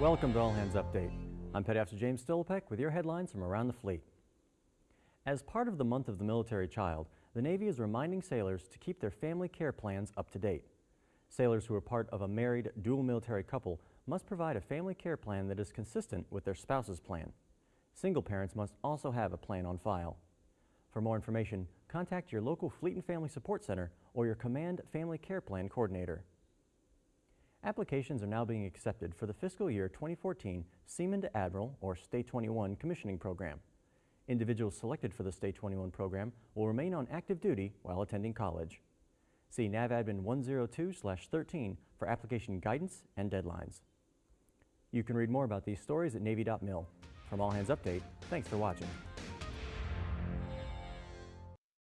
Welcome to All Hands Update. I'm Petty Officer James Stillpeck with your headlines from around the fleet. As part of the month of the military child, the Navy is reminding sailors to keep their family care plans up to date. Sailors who are part of a married dual military couple must provide a family care plan that is consistent with their spouse's plan. Single parents must also have a plan on file. For more information, contact your local Fleet and Family Support Center or your Command Family Care Plan Coordinator. Applications are now being accepted for the fiscal year 2014 Seaman to Admiral or STA-21 commissioning program. Individuals selected for the STA-21 program will remain on active duty while attending college. See NAVADMIN 102-13 for application guidance and deadlines. You can read more about these stories at Navy.mil. From All Hands Update, thanks for watching.